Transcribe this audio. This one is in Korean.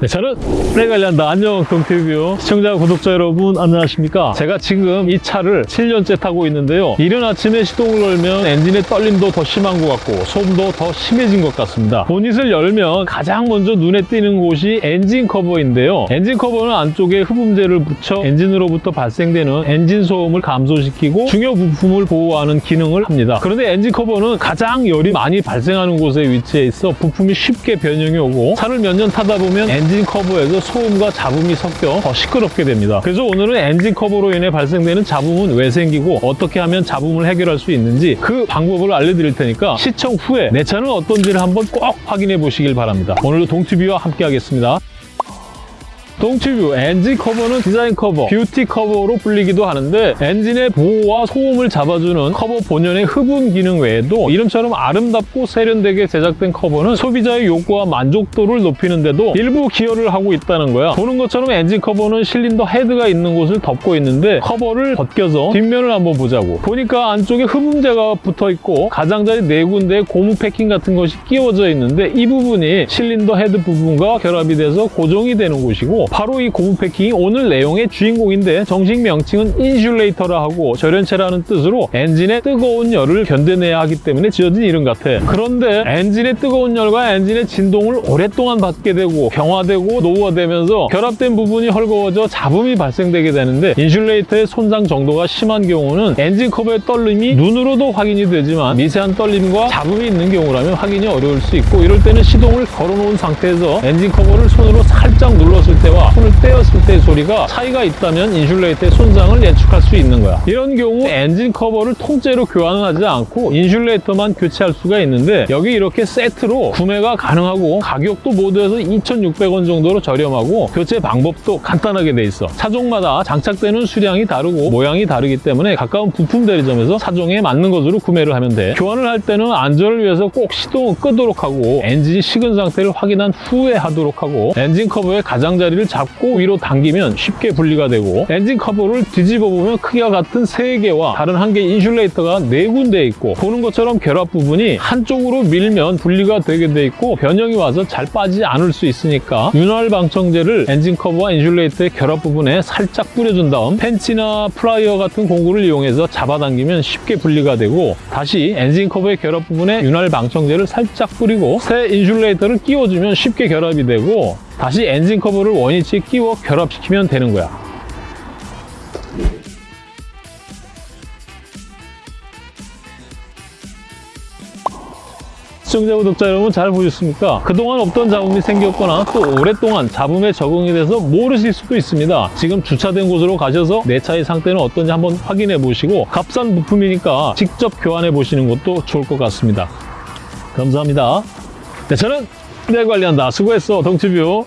네, 내 차는 내가 관리한다. 안녕, 동티뷰 시청자, 구독자 여러분, 안녕하십니까? 제가 지금 이 차를 7년째 타고 있는데요. 이른 아침에 시동을 걸면 엔진의 떨림도 더 심한 것 같고 소음도 더 심해진 것 같습니다. 보닛을 열면 가장 먼저 눈에 띄는 곳이 엔진 커버인데요. 엔진 커버는 안쪽에 흡음재를 붙여 엔진으로부터 발생되는 엔진 소음을 감소시키고 중요 부품을 보호하는 기능을 합니다. 그런데 엔진 커버는 가장 열이 많이 발생하는 곳에 위치해 있어 부품이 쉽게 변형이 오고 차를 몇 년 타다 보면 엔진 커버에서 소음과 잡음이 섞여 더 시끄럽게 됩니다. 그래서 오늘은 엔진 커버로 인해 발생되는 잡음은 왜 생기고 어떻게 하면 잡음을 해결할 수 있는지 그 방법을 알려드릴 테니까 시청 후에 내 차는 어떤지를 한번 꼭 확인해 보시길 바랍니다. 오늘도 동티뷰와 함께 하겠습니다. 동티뷰 엔진 커버는 디자인 커버, 뷰티 커버로 불리기도 하는데 엔진의 보호와 소음을 잡아주는 커버 본연의 흡음 기능 외에도 이름처럼 아름답고 세련되게 제작된 커버는 소비자의 욕구와 만족도를 높이는 데도 일부 기여를 하고 있다는 거야. 보는 것처럼 엔진 커버는 실린더 헤드가 있는 곳을 덮고 있는데 커버를 벗겨서 뒷면을 한번 보자고. 보니까 안쪽에 흡음재가 붙어 있고 가장자리 네 군데에 고무 패킹 같은 것이 끼워져 있는데 이 부분이 실린더 헤드 부분과 결합이 돼서 고정이 되는 곳이고 바로 이 고무 패킹이 오늘 내용의 주인공인데 정식 명칭은 insulator라 하고 절연체라는 뜻으로 엔진의 뜨거운 열을 견뎌내야 하기 때문에 지어진 이름 같아. 그런데 엔진의 뜨거운 열과 엔진의 진동을 오랫동안 받게 되고 경화되고 노후화되면서 결합된 부분이 헐거워져 잡음이 발생되게 되는데 insulator의 손상 정도가 심한 경우는 엔진 커버의 떨림이 눈으로도 확인이 되지만 미세한 떨림과 잡음이 있는 경우라면 확인이 어려울 수 있고 이럴 때는 시동을 걸어놓은 상태에서 엔진 커버를 손으로 살짝 눌렀을 때와 손을 떼었을 때의 소리가 차이가 있다면 insulator의 손상을 예측할 수 있는 거야. 이런 경우 엔진 커버를 통째로 교환을 하지 않고 insulator만 교체할 수가 있는데 여기 이렇게 세트로 구매가 가능하고 가격도 모두 해서 2,600원 정도로 저렴하고 교체 방법도 간단하게 돼 있어. 차종마다 장착되는 수량이 다르고 모양이 다르기 때문에 가까운 부품 대리점에서 차종에 맞는 것으로 구매를 하면 돼. 교환을 할 때는 안전을 위해서 꼭 시동을 끄도록 하고 엔진이 식은 상태를 확인한 후에 하도록 하고 엔진 커버의 가장자리를 잡고 위로 당기면 쉽게 분리가 되고 엔진 커버를 뒤집어 보면 크기가 같은 세 개와 다른 한개 insulator가 네 군데 있고 보는 것처럼 결합 부분이 한쪽으로 밀면 분리가 되게 돼 있고 변형이 와서 잘 빠지지 않을 수 있으니까 윤활 방청제를 엔진 커버와 insulator의 결합 부분에 살짝 뿌려준 다음 펜치나 플라이어 같은 공구를 이용해서 잡아당기면 쉽게 분리가 되고 다시 엔진 커버의 결합 부분에 윤활 방청제를 살짝 뿌리고 새 insulator를 끼워주면 쉽게 결합이 되고 다시 엔진 커버를 원위치에 끼워 결합시키면 되는 거야. 시청자 구독자 여러분 잘 보셨습니까? 그동안 없던 잡음이 생겼거나 또 오랫동안 잡음에 적응이 돼서 모르실 수도 있습니다. 지금 주차된 곳으로 가셔서 내 차의 상태는 어떤지 한번 확인해 보시고 값싼 부품이니까 직접 교환해 보시는 것도 좋을 것 같습니다. 감사합니다. 네, 저는 내 관리한다. 수고했어, 동치뷰.